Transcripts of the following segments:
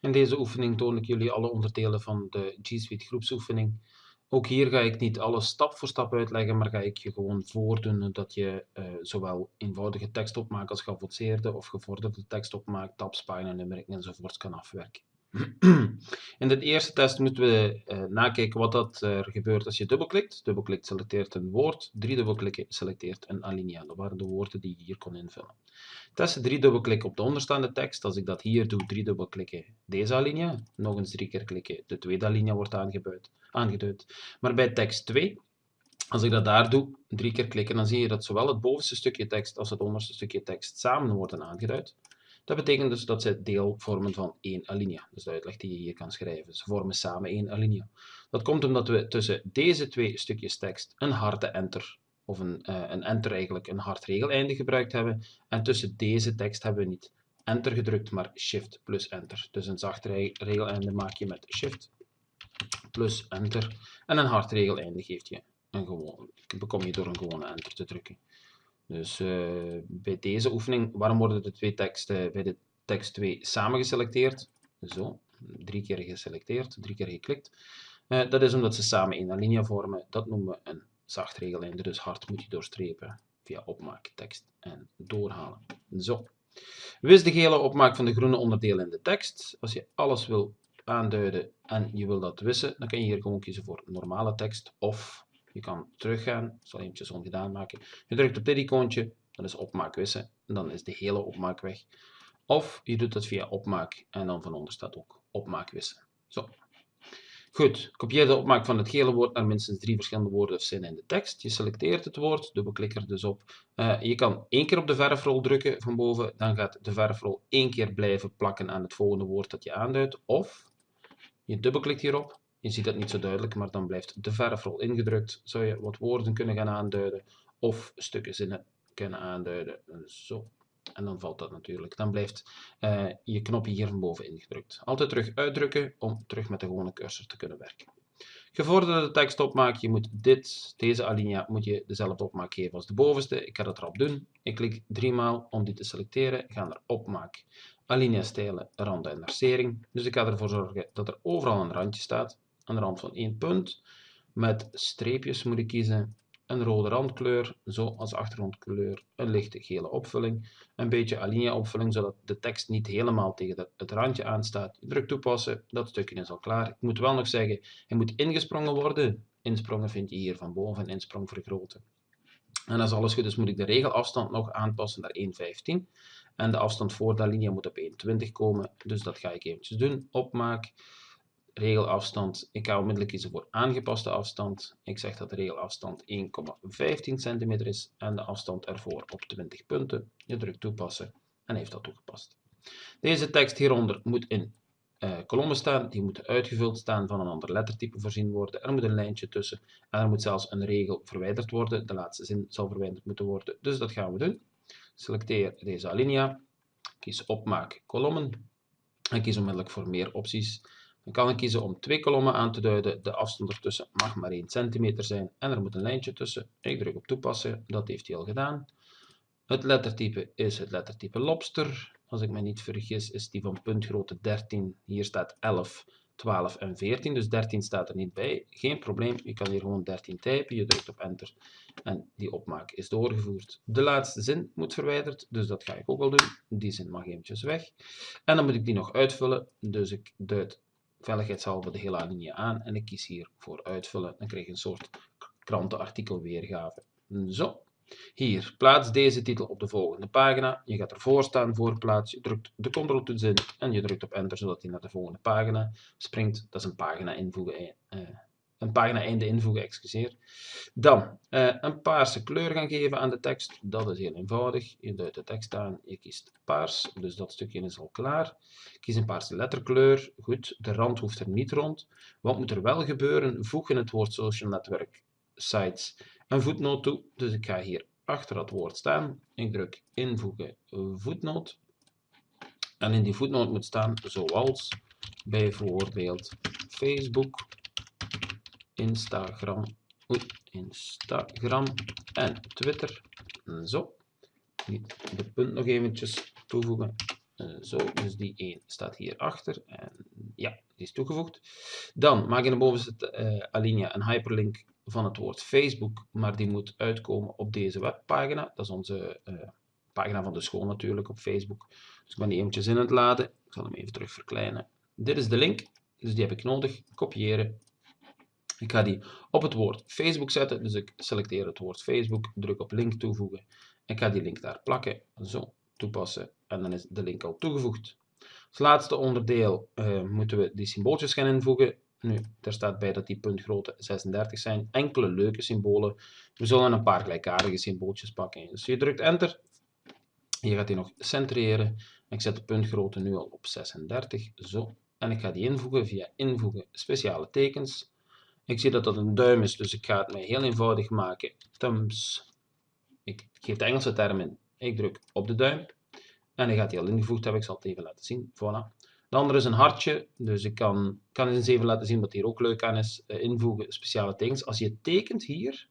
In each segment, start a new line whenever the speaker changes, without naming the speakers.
In deze oefening toon ik jullie alle onderdelen van de G Suite groepsoefening. Ook hier ga ik niet alles stap voor stap uitleggen, maar ga ik je gewoon voordoen dat je uh, zowel eenvoudige tekstopmaak als geavanceerde of gevorderde tekstopmaak, tabs, pagina, nummering enzovoort kan afwerken. In de eerste test moeten we uh, nakijken wat dat, er gebeurt als je dubbelklikt. Dubbelklikt selecteert een woord, drie dubbelklikken selecteert een alinea. Dat waren de woorden die je hier kon invullen. Test drie dubbelklikken op de onderstaande tekst. Als ik dat hier doe, drie dubbelklikken deze alinea. Nog eens drie keer klikken, de tweede alinea wordt aangeduid. Maar bij tekst 2, als ik dat daar doe, drie keer klikken, dan zie je dat zowel het bovenste stukje tekst als het onderste stukje tekst samen worden aangeduid. Dat betekent dus dat ze deel vormen van één alinea. Dus de uitleg die je hier kan schrijven. Ze vormen samen één alinea. Dat komt omdat we tussen deze twee stukjes tekst een harde enter, of een, uh, een enter eigenlijk, een hard regeleinde gebruikt hebben. En tussen deze tekst hebben we niet enter gedrukt, maar shift plus enter. Dus een zacht regeleinde maak je met shift plus enter. En een hard regeleinde geeft je een gewoon, bekom je door een gewone enter te drukken. Dus uh, bij deze oefening, waarom worden de twee teksten bij de tekst 2 samen geselecteerd? Zo, drie keer geselecteerd, drie keer geklikt. Uh, dat is omdat ze samen een alinea vormen. Dat noemen we een zacht regeleinde. Dus hard moet je doorstrepen via opmaak, tekst en doorhalen. Zo. Wis de gele opmaak van de groene onderdelen in de tekst. Als je alles wil aanduiden en je wil dat wissen, dan kan je hier gewoon kiezen voor normale tekst of je kan teruggaan, ik zal eventjes ongedaan maken. Je drukt op dit icoontje, dat is opmaak wissen, en dan is de hele opmaak weg. Of je doet het via opmaak en dan van onder staat ook opmaak wissen. Zo. Goed, kopieer de opmaak van het gele woord naar minstens drie verschillende woorden of zinnen in de tekst. Je selecteert het woord, dubbelklik er dus op. Uh, je kan één keer op de verfrol drukken van boven, dan gaat de verfrol één keer blijven plakken aan het volgende woord dat je aanduidt. Of je dubbelklikt hierop, je ziet dat niet zo duidelijk, maar dan blijft de verfrol ingedrukt. Zou je wat woorden kunnen gaan aanduiden of stukken zinnen kunnen aanduiden. Zo. En dan valt dat natuurlijk. Dan blijft uh, je knopje hier van boven ingedrukt. Altijd terug uitdrukken om terug met de gewone cursor te kunnen werken. Gevorderde tekst opmaak, je moet dit, deze alinea, moet je dezelfde opmaak geven als de bovenste. Ik ga dat erop doen. Ik klik drie maal om die te selecteren. Ga naar opmaak, alinea stijlen, randen en versering. Dus ik ga ervoor zorgen dat er overal een randje staat de rand van één punt. Met streepjes moet ik kiezen. Een rode randkleur, zo als achtergrondkleur. Een lichte gele opvulling. Een beetje alinea opvulling, zodat de tekst niet helemaal tegen het randje aanstaat. Druk toepassen, dat stukje is al klaar. Ik moet wel nog zeggen, hij moet ingesprongen worden. Insprongen vind je hier van boven, insprong vergroten. En als alles goed is, moet ik de regelafstand nog aanpassen naar 1,15. En de afstand voor de alinea moet op 1,20 komen. Dus dat ga ik eventjes doen. Opmaak regelafstand. Ik ga onmiddellijk kiezen voor aangepaste afstand. Ik zeg dat de regelafstand 1,15 cm is en de afstand ervoor op 20 punten. Je drukt toepassen en heeft dat toegepast. Deze tekst hieronder moet in uh, kolommen staan, die moeten uitgevuld staan van een ander lettertype voorzien worden. Er moet een lijntje tussen en er moet zelfs een regel verwijderd worden. De laatste zin zal verwijderd moeten worden, dus dat gaan we doen. Selecteer deze alinea, kies opmaak kolommen en kies onmiddellijk voor meer opties. Dan kan ik kiezen om twee kolommen aan te duiden. De afstand ertussen mag maar 1 centimeter zijn en er moet een lijntje tussen. Ik druk op toepassen, dat heeft hij al gedaan. Het lettertype is het lettertype lobster. Als ik me niet vergis is die van puntgrootte 13. Hier staat 11, 12 en 14, dus 13 staat er niet bij. Geen probleem, je kan hier gewoon 13 typen, je drukt op enter en die opmaak is doorgevoerd. De laatste zin moet verwijderd, dus dat ga ik ook al doen. Die zin mag eventjes weg. En dan moet ik die nog uitvullen, dus ik duid veiligheidshalve de hele alinea aan en ik kies hier voor uitvullen. Dan krijg je een soort krantenartikel weergave. Zo. Hier, plaats deze titel op de volgende pagina. Je gaat ervoor staan voor plaats. Je drukt de ctrl-toets in en je drukt op enter zodat hij naar de volgende pagina springt. Dat is een pagina invoegen. Eh, een pagina einde invoegen, excuseer. Dan uh, een paarse kleur gaan geven aan de tekst. Dat is heel eenvoudig. Je duidt de tekst aan, je kiest paars, dus dat stukje is al klaar. Kies een paarse letterkleur. Goed, de rand hoeft er niet rond. Wat moet er wel gebeuren? Voeg in het woord social network sites een voetnoot toe. Dus ik ga hier achter dat woord staan. Ik druk invoegen voetnoot. En in die voetnoot moet staan zoals bijvoorbeeld Facebook Instagram, Instagram en Twitter. Zo. De punt nog eventjes toevoegen. Uh, zo, dus die 1 staat hier achter. En ja, die is toegevoegd. Dan maak je naar boven zit uh, alinea een hyperlink van het woord Facebook, maar die moet uitkomen op deze webpagina. Dat is onze uh, pagina van de school natuurlijk op Facebook. Dus ik ben die eventjes in het laden. Ik zal hem even terug verkleinen. Dit is de link, dus die heb ik nodig. Kopiëren. Ik ga die op het woord Facebook zetten, dus ik selecteer het woord Facebook, druk op link toevoegen. Ik ga die link daar plakken, zo toepassen en dan is de link al toegevoegd. Als laatste onderdeel uh, moeten we die symbooltjes gaan invoegen. Nu, er staat bij dat die puntgrootte 36 zijn. Enkele leuke symbolen. We zullen een paar gelijkaardige symbooltjes pakken. Dus je drukt enter. Je gaat die nog centreren. Ik zet de puntgrootte nu al op 36. Zo. En ik ga die invoegen via invoegen speciale tekens. Ik zie dat dat een duim is, dus ik ga het mij heel eenvoudig maken. Thumbs. Ik geef de Engelse term in. Ik druk op de duim. En hij gaat die al ingevoegd hebben. Ik zal het even laten zien. Voilà. De andere is een hartje, dus ik kan, kan eens even laten zien wat hier ook leuk aan is. Uh, invoegen speciale tekens. Als je tekent hier,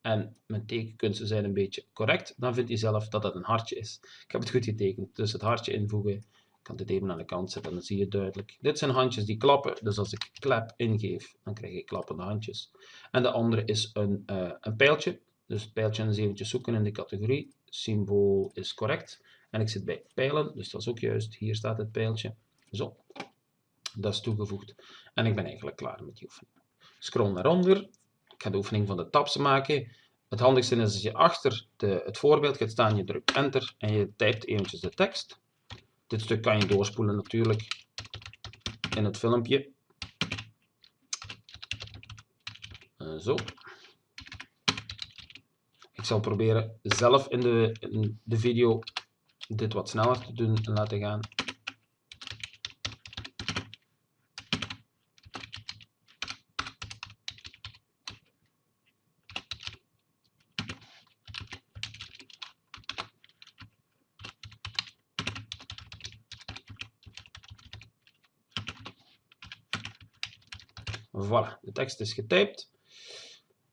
en mijn tekenkunsten zijn een beetje correct, dan vindt hij zelf dat dat een hartje is. Ik heb het goed getekend, dus het hartje invoegen. Ik kan dit even aan de kant zetten, dan zie je duidelijk. Dit zijn handjes die klappen, dus als ik klap ingeef, dan krijg ik klappende handjes. En de andere is een, uh, een pijltje, dus pijltje eens eventjes zoeken in de categorie. Symbool is correct. En ik zit bij pijlen, dus dat is ook juist. Hier staat het pijltje. Zo, dat is toegevoegd. En ik ben eigenlijk klaar met die oefening. Scroll naar onder. Ik ga de oefening van de tabs maken. Het handigste is als je achter de, het voorbeeld gaat staan, je drukt enter en je typt eventjes de tekst. Dit stuk kan je doorspoelen natuurlijk in het filmpje. Uh, zo. Ik zal proberen zelf in de, in de video dit wat sneller te doen en laten gaan. Voilà, de tekst is getypt.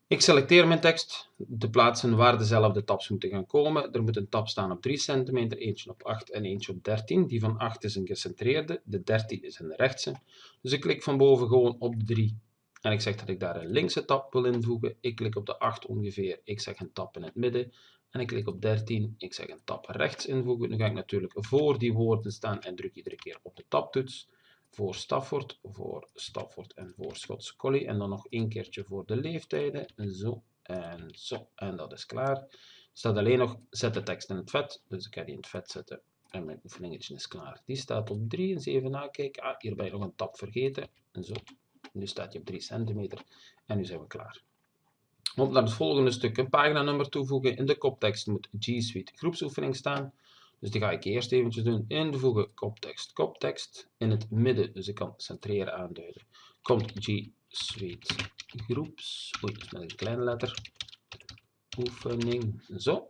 Ik selecteer mijn tekst, de plaatsen waar dezelfde tabs moeten gaan komen. Er moet een tab staan op 3 cm, eentje op 8 en eentje op 13. Die van 8 is een gecentreerde, de 13 is een rechtse. Dus ik klik van boven gewoon op de 3 en ik zeg dat ik daar een linkse tab wil invoegen. Ik klik op de 8 ongeveer, ik zeg een tab in het midden. En ik klik op 13, ik zeg een tab rechts invoegen. Nu ga ik natuurlijk voor die woorden staan en druk iedere keer op de tabtoets voor Stafford, voor Stafford en voor Schotse Collie. En dan nog één keertje voor de leeftijden. Zo en zo. En dat is klaar. Er staat alleen nog zet de tekst in het vet. Dus ik ga die in het vet zetten. En mijn oefeningetje is klaar. Die staat op 3 en 7 nakijken. Ah, hier ben je nog een tab vergeten. En zo. Nu staat je op 3 centimeter. En nu zijn we klaar. Op naar het volgende stuk een paginanummer toevoegen. In de koptekst moet G Suite groepsoefening staan. Dus die ga ik eerst eventjes doen. Invoegen koptekst, koptekst. In het midden, dus ik kan centreren aanduiden. Komt G Suite groeps. Oei, is met een kleine letter. Oefening. Zo.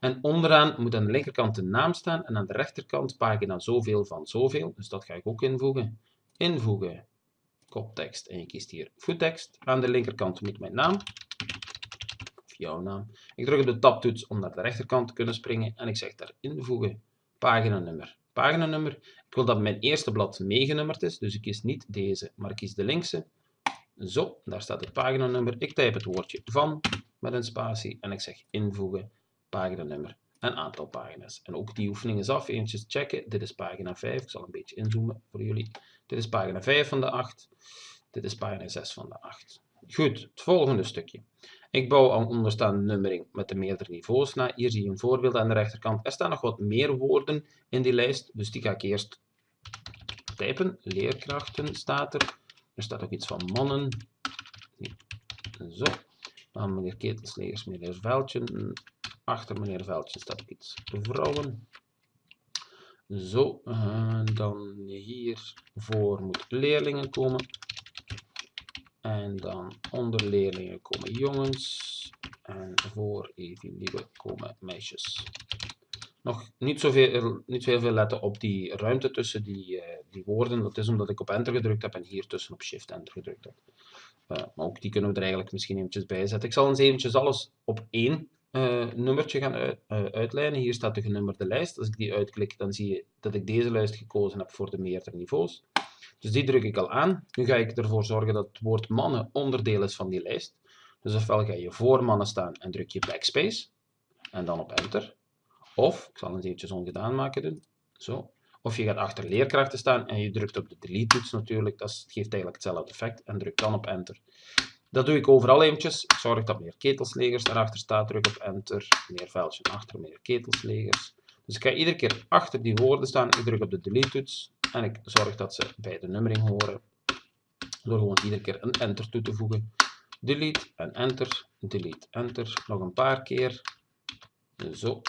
En onderaan moet aan de linkerkant de naam staan en aan de rechterkant pagina zoveel van zoveel. Dus dat ga ik ook invoegen. Invoegen koptekst en je kiest hier voettekst. Aan de linkerkant moet mijn naam jouw naam. Ik druk op de tabtoets om naar de rechterkant te kunnen springen en ik zeg daar invoegen paginanummer. Paginanummer, ik wil dat mijn eerste blad meegenummerd is, dus ik kies niet deze, maar ik kies de linkse. Zo, daar staat het paginanummer. Ik typ het woordje van met een spatie en ik zeg invoegen paginanummer en aantal pagina's. En ook die oefening is af. Eentjes checken. Dit is pagina 5. Ik zal een beetje inzoomen voor jullie. Dit is pagina 5 van de 8. Dit is pagina 6 van de 8. Goed, het volgende stukje. Ik bouw aan onderstaande nummering met de meerdere niveaus na. Hier zie je een voorbeeld aan de rechterkant. Er staan nog wat meer woorden in die lijst, dus die ga ik eerst typen. Leerkrachten staat er. Er staat ook iets van mannen. Zo. Dan meneer Ketelslegers, meneer Veldje. Achter meneer Veldje staat ook iets vrouwen. Zo, dan hier voor moet leerlingen komen. En dan onder leerlingen komen jongens. En voor nieuwe komen meisjes. Nog niet zoveel, niet heel veel letten op die ruimte tussen die, uh, die woorden. Dat is omdat ik op enter gedrukt heb en hier tussen op shift enter gedrukt heb. Uh, maar ook die kunnen we er eigenlijk misschien eventjes bij zetten. Ik zal eens eventjes alles op één uh, nummertje gaan uit, uitlijnen. Hier staat de genummerde lijst. Als ik die uitklik, dan zie je dat ik deze lijst gekozen heb voor de meerdere niveaus. Dus die druk ik al aan. Nu ga ik ervoor zorgen dat het woord mannen onderdeel is van die lijst. Dus ofwel ga je voor mannen staan en druk je backspace. En dan op enter. Of, ik zal het eventjes ongedaan maken doen. Zo. Of je gaat achter leerkrachten staan en je drukt op de delete toets natuurlijk. Dat geeft eigenlijk hetzelfde effect. En druk dan op enter. Dat doe ik overal eventjes. Ik zorg dat meer ketelslegers daarachter staat. Druk op enter. Meer vuiltje achter, meer ketelslegers. Dus ik ga iedere keer achter die woorden staan. Ik druk op de delete toets. En ik zorg dat ze bij de nummering horen. Door gewoon iedere keer een enter toe te voegen. Delete en enter. Delete, enter. Nog een paar keer. Zo.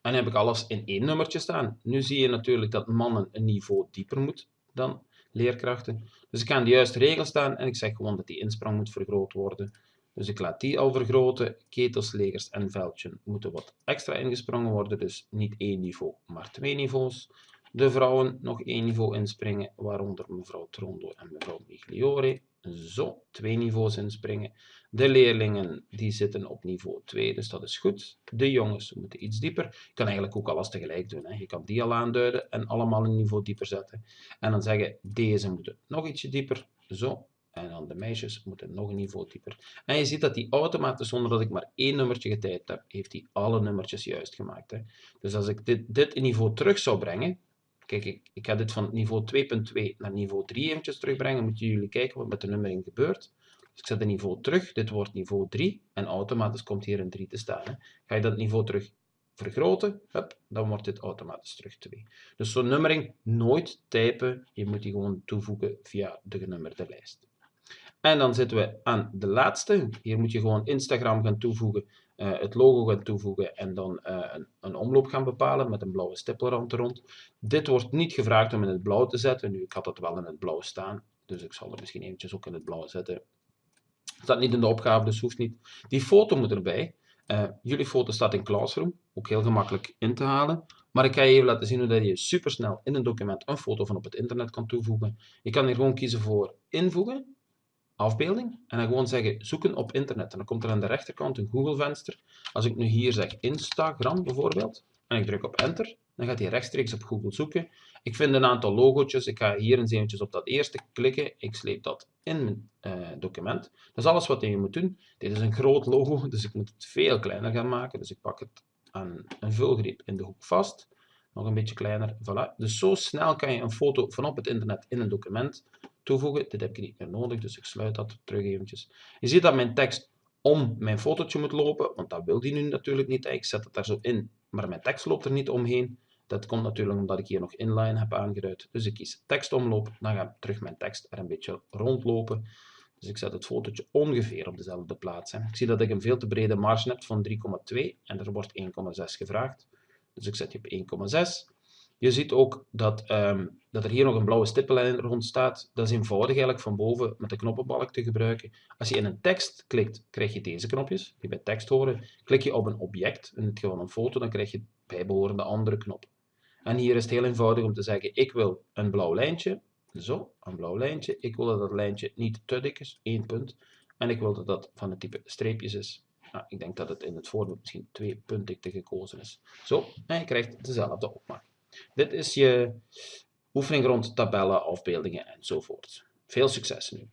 En heb ik alles in één nummertje staan. Nu zie je natuurlijk dat mannen een niveau dieper moet dan leerkrachten. Dus ik ga aan de juiste regel staan en ik zeg gewoon dat die insprong moet vergroot worden. Dus ik laat die al vergroten. Ketels, legers en veldje moeten wat extra ingesprongen worden. Dus niet één niveau, maar twee niveaus. De vrouwen nog één niveau inspringen, waaronder mevrouw Trondo en mevrouw Migliore. Zo, twee niveaus inspringen. De leerlingen die zitten op niveau 2, dus dat is goed. De jongens moeten iets dieper. Je kan eigenlijk ook alles tegelijk doen. Hè. Je kan die al aanduiden en allemaal een niveau dieper zetten. En dan zeggen, deze moeten nog ietsje dieper. Zo. En dan de meisjes moeten nog een niveau dieper. En je ziet dat die automatisch, zonder dat ik maar één nummertje getypt heb, heeft hij alle nummertjes juist gemaakt. Hè. Dus als ik dit, dit niveau terug zou brengen, Kijk, ik, ga dit van niveau 2.2 naar niveau 3 eventjes terugbrengen. Moeten jullie kijken wat met de nummering gebeurt. Dus ik zet het niveau terug. Dit wordt niveau 3. En automatisch komt hier een 3 te staan. Ga je dat niveau terug vergroten, hup, dan wordt dit automatisch terug 2. Dus zo'n nummering nooit typen. Je moet die gewoon toevoegen via de genummerde lijst. En dan zitten we aan de laatste. Hier moet je gewoon Instagram gaan toevoegen uh, het logo gaan toevoegen en dan uh, een, een, omloop gaan bepalen met een blauwe stippelrand er rond. Dit wordt niet gevraagd om in het blauw te zetten. Nu, ik had het wel in het blauw staan, dus ik zal het misschien eventjes ook in het blauw zetten. Staat niet in de opgave, dus hoeft niet. Die foto moet erbij. Uh, jullie foto staat in Classroom, ook heel gemakkelijk in te halen. Maar ik ga je even laten zien hoe je supersnel in een document een foto van op het internet kan toevoegen. Je kan hier gewoon kiezen voor invoegen afbeelding en dan gewoon zeggen zoeken op internet. En dan komt er aan de rechterkant een Google venster. Als ik nu hier zeg Instagram bijvoorbeeld en ik druk op enter, dan gaat hij rechtstreeks op Google zoeken. Ik vind een aantal logo's. Ik ga hier eens eventjes op dat eerste klikken. Ik sleep dat in mijn uh, document. Dat is alles wat je moet doen. Dit is een groot logo, dus ik moet het veel kleiner gaan maken. Dus ik pak het aan een vulgreep in de hoek vast. Nog een beetje kleiner. Voilà. Dus zo snel kan je een foto van op het internet in een document toevoegen. Dit heb ik niet meer nodig, dus ik sluit dat terug eventjes. Je ziet dat mijn tekst om mijn fotootje moet lopen, want dat wil die nu natuurlijk niet. Ik zet het daar zo in, maar mijn tekst loopt er niet omheen. Dat komt natuurlijk omdat ik hier nog inline heb aangeduid. Dus ik kies tekstomloop, dan gaat terug mijn tekst er een beetje rondlopen. Dus ik zet het fotootje ongeveer op dezelfde plaats. Ik zie dat ik een veel te brede marge heb van 3,2 en er wordt 1,6 gevraagd. Dus ik zet die op 1,6. Je ziet ook dat, um, dat er hier nog een blauwe stippenlijn rond staat. Dat is eenvoudig eigenlijk van boven met de knoppenbalk te gebruiken. Als je in een tekst klikt, krijg je deze knopjes, die bij tekst horen. Klik je op een object, in dit geval een foto, dan krijg je bijbehorende andere knop. En hier is het heel eenvoudig om te zeggen, ik wil een blauw lijntje. Zo, een blauw lijntje. Ik wil dat dat lijntje niet te dik is, één punt. En ik wil dat dat van het type streepjes is. Nou, ik denk dat het in het voorbeeld misschien twee puntdikte gekozen is. Zo, en je krijgt dezelfde opmaak. Dit is je oefening rond tabellen, afbeeldingen enzovoort. Veel succes nu!